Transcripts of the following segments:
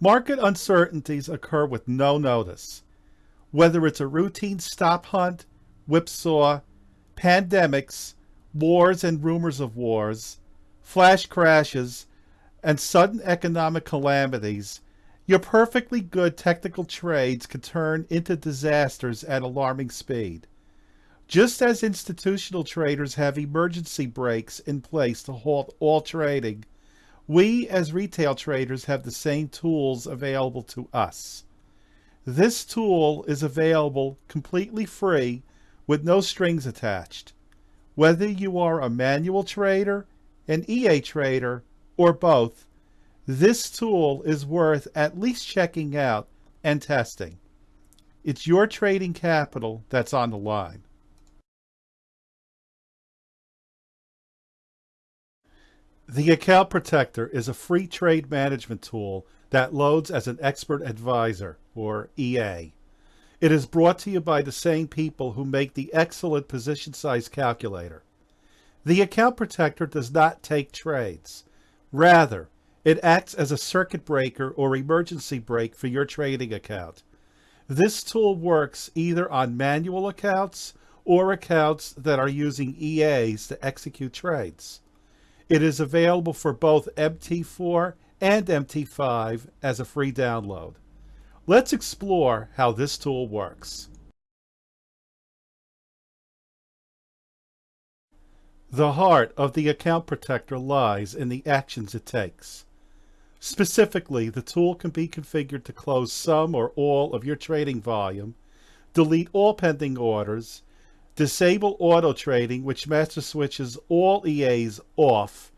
Market uncertainties occur with no notice. Whether it's a routine stop hunt, whipsaw, pandemics, wars and rumors of wars, flash crashes, and sudden economic calamities, your perfectly good technical trades can turn into disasters at alarming speed. Just as institutional traders have emergency brakes in place to halt all trading, we as retail traders have the same tools available to us. This tool is available completely free with no strings attached. Whether you are a manual trader, an EA trader, or both, this tool is worth at least checking out and testing. It's your trading capital that's on the line. The Account Protector is a free trade management tool that loads as an expert advisor, or EA. It is brought to you by the same people who make the excellent position size calculator. The Account Protector does not take trades. Rather, it acts as a circuit breaker or emergency brake for your trading account. This tool works either on manual accounts or accounts that are using EAs to execute trades. It is available for both MT4 and MT5 as a free download. Let's explore how this tool works. The heart of the account protector lies in the actions it takes. Specifically, the tool can be configured to close some or all of your trading volume, delete all pending orders, disable auto trading which master switches all EAs off,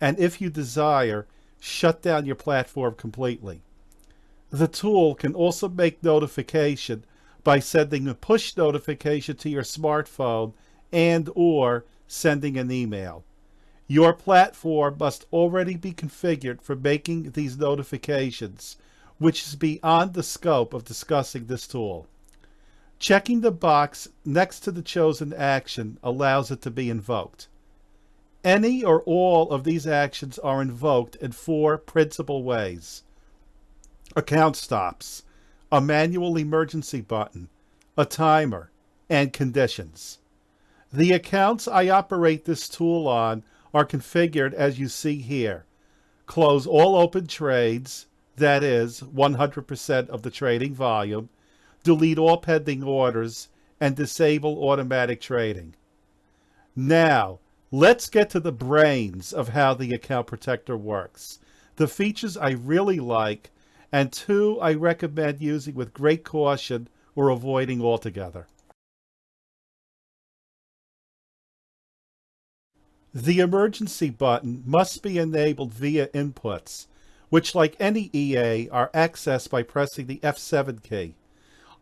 and if you desire, shut down your platform completely. The tool can also make notification by sending a push notification to your smartphone and or sending an email. Your platform must already be configured for making these notifications, which is beyond the scope of discussing this tool. Checking the box next to the chosen action allows it to be invoked. Any or all of these actions are invoked in four principal ways. Account stops, a manual emergency button, a timer, and conditions. The accounts I operate this tool on are configured as you see here. Close all open trades, that is 100% of the trading volume, delete all pending orders, and disable automatic trading. Now, let's get to the brains of how the account protector works. The features I really like, and two I recommend using with great caution or avoiding altogether. The emergency button must be enabled via inputs, which like any EA are accessed by pressing the F7 key.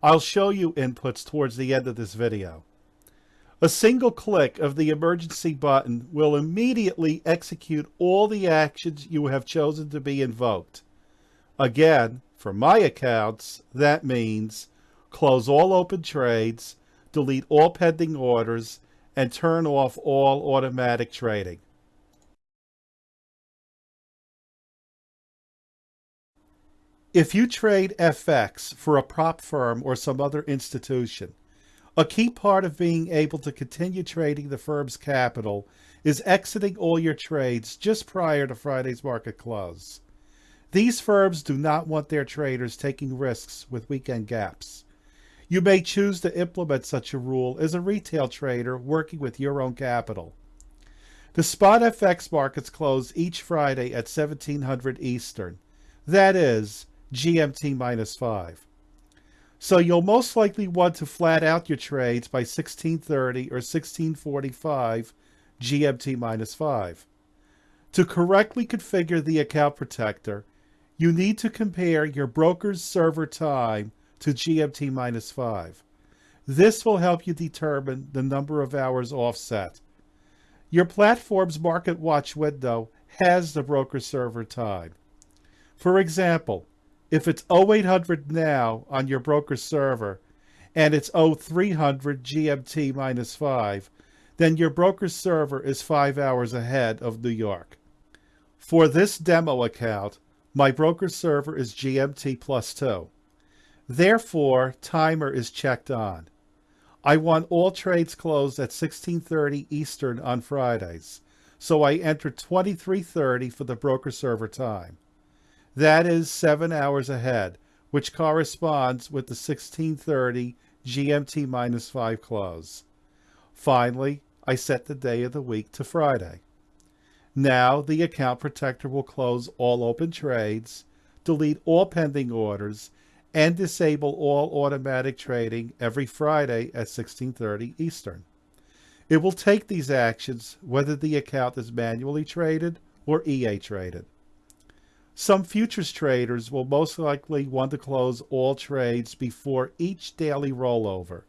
I'll show you inputs towards the end of this video. A single click of the emergency button will immediately execute all the actions you have chosen to be invoked. Again, for my accounts, that means close all open trades, delete all pending orders, and turn off all automatic trading. If you trade FX for a prop firm or some other institution, a key part of being able to continue trading the firm's capital is exiting all your trades just prior to Friday's market close. These firms do not want their traders taking risks with weekend gaps. You may choose to implement such a rule as a retail trader working with your own capital. The spot FX markets close each Friday at 1700 Eastern. That is GMT minus 5. So you'll most likely want to flat out your trades by 1630 or 1645 GMT minus 5. To correctly configure the account protector, you need to compare your broker's server time to GMT minus 5. This will help you determine the number of hours offset. Your platform's Market Watch window has the broker server time. For example, if it's 0800 now on your broker server and it's 0300 GMT minus 5, then your broker server is 5 hours ahead of New York. For this demo account, My broker server is GMT plus 2. Therefore, timer is checked on. I want all trades closed at 1630 Eastern on Fridays, so I enter 2330 for the broker server time. That is 7 hours ahead, which corresponds with the 1630 GMT minus 5 close. Finally, I set the day of the week to Friday. Now the account protector will close all open trades, delete all pending orders, and disable all automatic trading every Friday at 1630 Eastern. It will take these actions whether the account is manually traded or EA traded. Some futures traders will most likely want to close all trades before each daily rollover,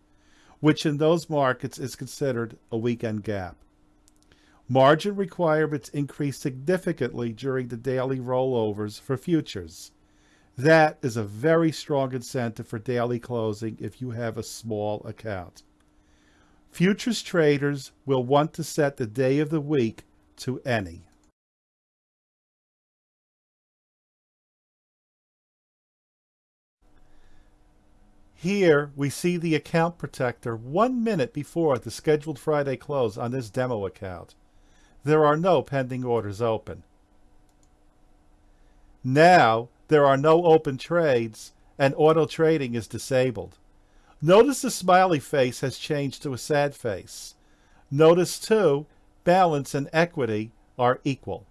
which in those markets is considered a weekend gap. Margin requirements increase significantly during the daily rollovers for futures. That is a very strong incentive for daily closing if you have a small account. Futures traders will want to set the day of the week to any. Here we see the account protector one minute before the scheduled Friday close on this demo account there are no pending orders open. Now, there are no open trades and auto trading is disabled. Notice the smiley face has changed to a sad face. Notice too, balance and equity are equal.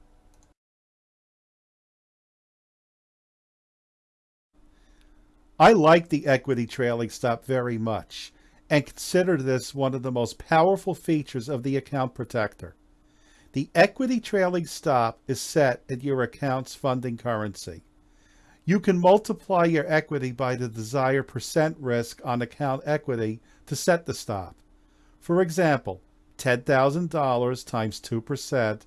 I like the equity trailing stop very much and consider this one of the most powerful features of the account protector. The equity trailing stop is set at your account's funding currency. You can multiply your equity by the desired percent risk on account equity to set the stop. For example, $10,000 times 2%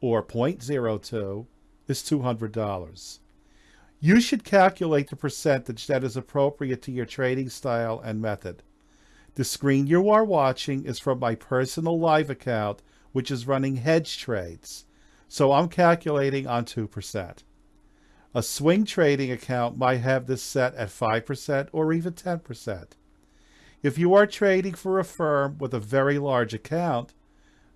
or 0.02 is $200. You should calculate the percentage that is appropriate to your trading style and method. The screen you are watching is from my personal live account which is running hedge trades. So I'm calculating on 2%. A swing trading account might have this set at 5% or even 10%. If you are trading for a firm with a very large account,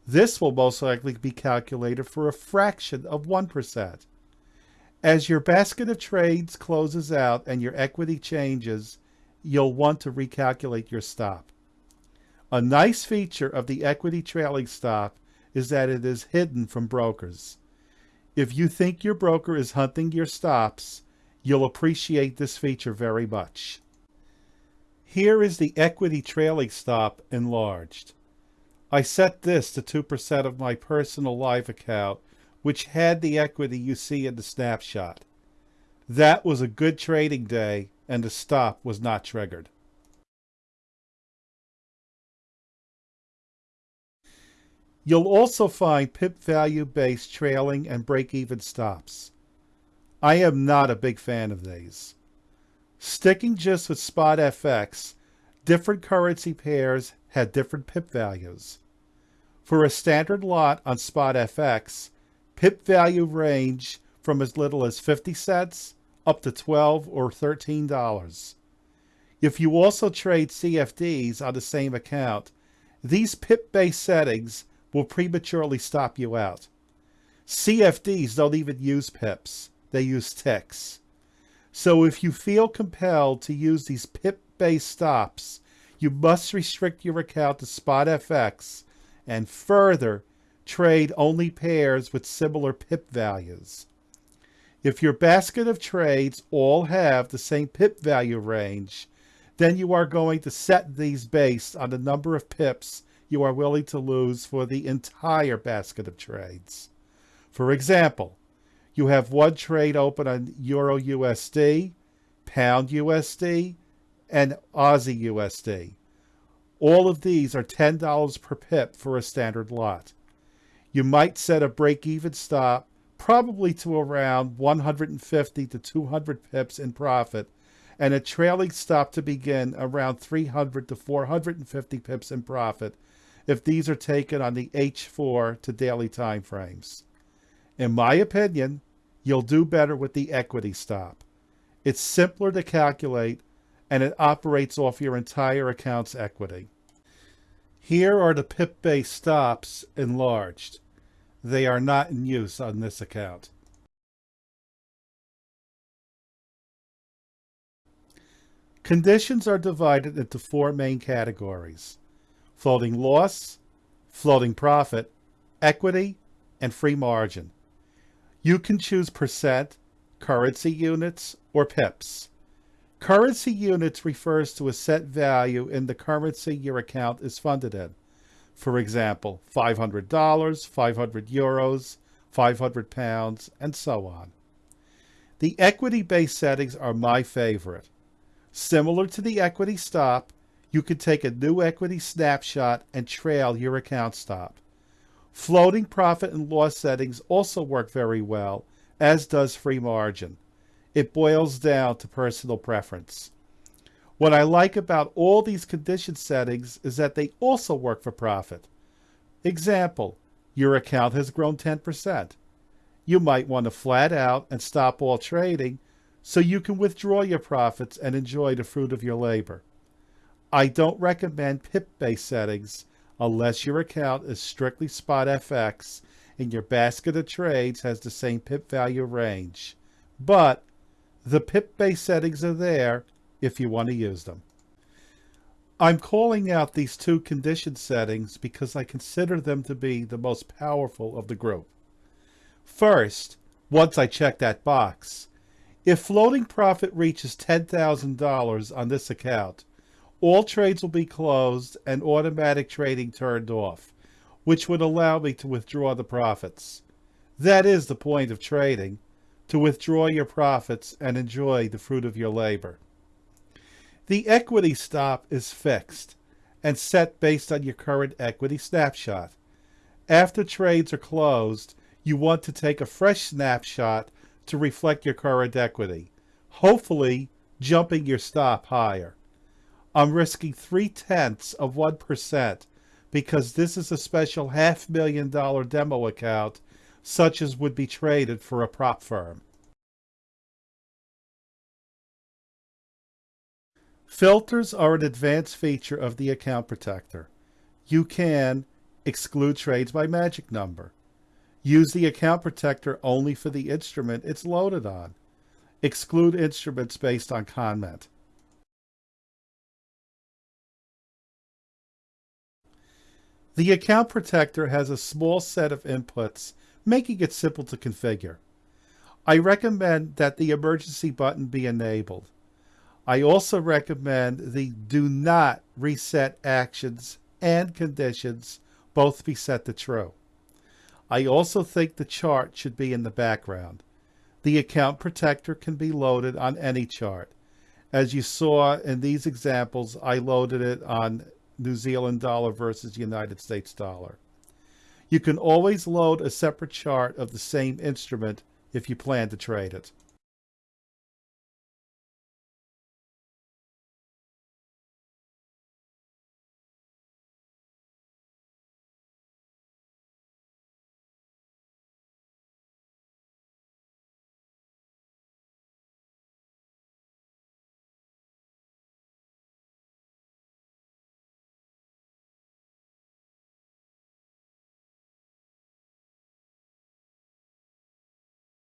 this will most likely be calculated for a fraction of 1%. As your basket of trades closes out and your equity changes, you'll want to recalculate your stop. A nice feature of the equity trailing stop is that it is hidden from brokers. If you think your broker is hunting your stops, you'll appreciate this feature very much. Here is the equity trailing stop enlarged. I set this to 2% of my personal live account, which had the equity you see in the snapshot. That was a good trading day, and the stop was not triggered. You'll also find pip value based trailing and break even stops. I am not a big fan of these. Sticking just with spot FX, different currency pairs had different pip values. For a standard lot on spot FX, pip value range from as little as 50 cents up to 12 or $13. If you also trade CFDs on the same account, these pip-based settings will prematurely stop you out. CFDs don't even use pips, they use ticks. So if you feel compelled to use these pip-based stops, you must restrict your account to spot FX and further trade only pairs with similar pip values. If your basket of trades all have the same pip value range, then you are going to set these based on the number of pips you are willing to lose for the entire basket of trades. For example, you have one trade open on Euro USD, Pound USD, and Aussie USD. All of these are $10 per pip for a standard lot. You might set a break-even stop probably to around 150 to 200 pips in profit and a trailing stop to begin around 300 to 450 pips in profit if these are taken on the H4 to daily time frames. In my opinion, you'll do better with the equity stop. It's simpler to calculate and it operates off your entire account's equity. Here are the PIP-based stops enlarged. They are not in use on this account. Conditions are divided into four main categories. Floating loss, floating profit, equity, and free margin. You can choose percent, currency units, or pips. Currency units refers to a set value in the currency your account is funded in. For example, $500, 500 euros, 500 pounds, and so on. The equity-based settings are my favorite. Similar to the equity stop, you can take a new equity snapshot and trail your account stop. Floating profit and loss settings also work very well, as does free margin. It boils down to personal preference. What I like about all these condition settings is that they also work for profit. Example, your account has grown 10%. You might want to flat out and stop all trading so you can withdraw your profits and enjoy the fruit of your labor. I don't recommend PIP-based settings unless your account is strictly spot FX and your basket of trades has the same PIP value range. But the PIP-based settings are there if you want to use them. I'm calling out these two condition settings because I consider them to be the most powerful of the group. First, once I check that box, if floating profit reaches $10,000 on this account, all trades will be closed and automatic trading turned off, which would allow me to withdraw the profits. That is the point of trading, to withdraw your profits and enjoy the fruit of your labor. The equity stop is fixed and set based on your current equity snapshot. After trades are closed, you want to take a fresh snapshot to reflect your current equity, hopefully jumping your stop higher. I'm risking three tenths of 1% because this is a special half million dollar demo account such as would be traded for a prop firm. Filters are an advanced feature of the Account Protector. You can exclude trades by magic number, Use the account protector only for the instrument it's loaded on. Exclude instruments based on comment. The account protector has a small set of inputs, making it simple to configure. I recommend that the emergency button be enabled. I also recommend the do not reset actions and conditions both be set to true. I also think the chart should be in the background. The account protector can be loaded on any chart. As you saw in these examples, I loaded it on New Zealand dollar versus United States dollar. You can always load a separate chart of the same instrument if you plan to trade it.